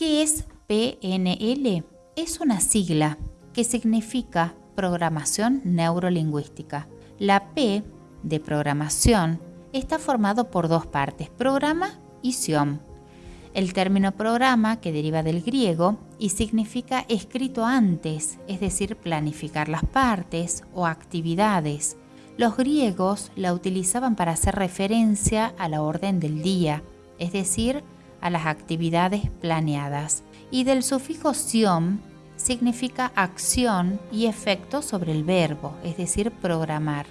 ¿Qué es PNL? Es una sigla que significa programación neurolingüística. La P de programación está formado por dos partes, programa y sion. El término programa, que deriva del griego y significa escrito antes, es decir, planificar las partes o actividades. Los griegos la utilizaban para hacer referencia a la orden del día, es decir, a las actividades planeadas. Y del sufijo sion significa acción y efecto sobre el verbo, es decir, programar.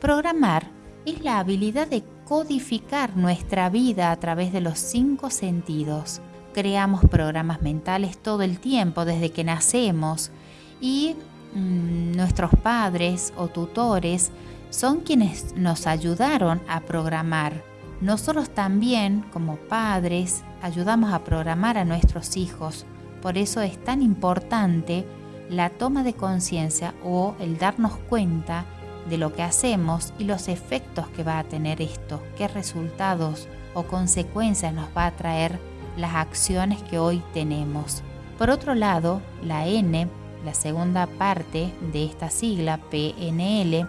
Programar es la habilidad de codificar nuestra vida a través de los cinco sentidos. Creamos programas mentales todo el tiempo desde que nacemos y mm, nuestros padres o tutores son quienes nos ayudaron a programar. Nosotros también, como padres, ayudamos a programar a nuestros hijos. Por eso es tan importante la toma de conciencia o el darnos cuenta de lo que hacemos y los efectos que va a tener esto, qué resultados o consecuencias nos va a traer las acciones que hoy tenemos. Por otro lado, la N, la segunda parte de esta sigla PNL,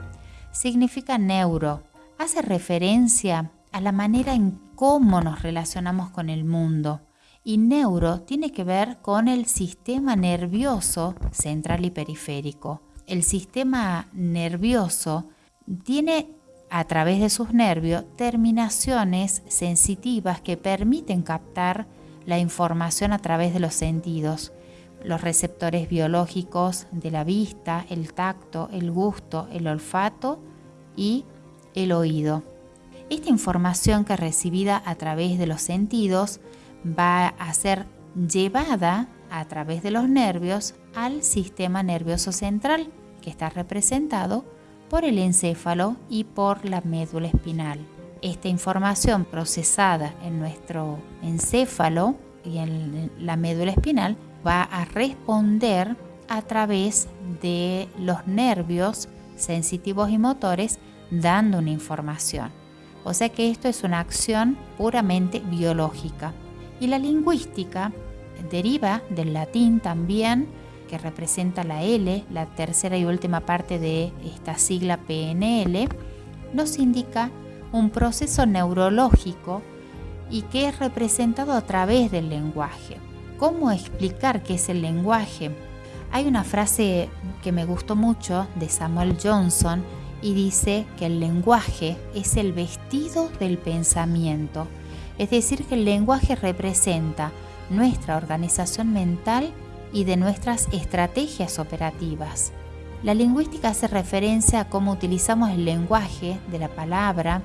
significa neuro. Hace referencia a la manera en cómo nos relacionamos con el mundo. Y neuro tiene que ver con el sistema nervioso central y periférico el sistema nervioso tiene a través de sus nervios terminaciones sensitivas que permiten captar la información a través de los sentidos, los receptores biológicos de la vista, el tacto, el gusto, el olfato y el oído. Esta información que es recibida a través de los sentidos va a ser llevada a través de los nervios al sistema nervioso central, que está representado por el encéfalo y por la médula espinal. Esta información procesada en nuestro encéfalo y en la médula espinal va a responder a través de los nervios sensitivos y motores dando una información. O sea que esto es una acción puramente biológica. Y la lingüística deriva del latín también, que representa la L, la tercera y última parte de esta sigla PNL, nos indica un proceso neurológico y que es representado a través del lenguaje. ¿Cómo explicar qué es el lenguaje? Hay una frase que me gustó mucho de Samuel Johnson y dice que el lenguaje es el vestido del pensamiento, es decir, que el lenguaje representa nuestra organización mental y de nuestras estrategias operativas. La lingüística hace referencia a cómo utilizamos el lenguaje de la palabra,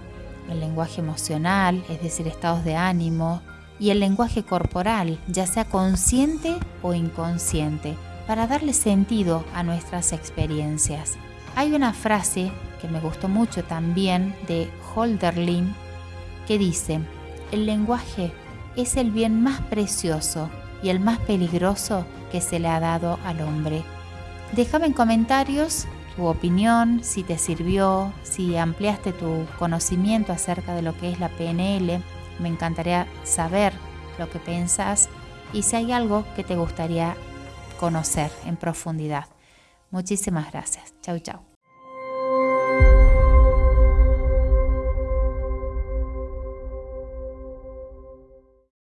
el lenguaje emocional, es decir, estados de ánimo, y el lenguaje corporal, ya sea consciente o inconsciente, para darle sentido a nuestras experiencias. Hay una frase que me gustó mucho también de Holderlin que dice, el lenguaje es el bien más precioso y el más peligroso que se le ha dado al hombre. Déjame en comentarios tu opinión, si te sirvió, si ampliaste tu conocimiento acerca de lo que es la PNL. Me encantaría saber lo que piensas y si hay algo que te gustaría conocer en profundidad. Muchísimas gracias. Chau, chau.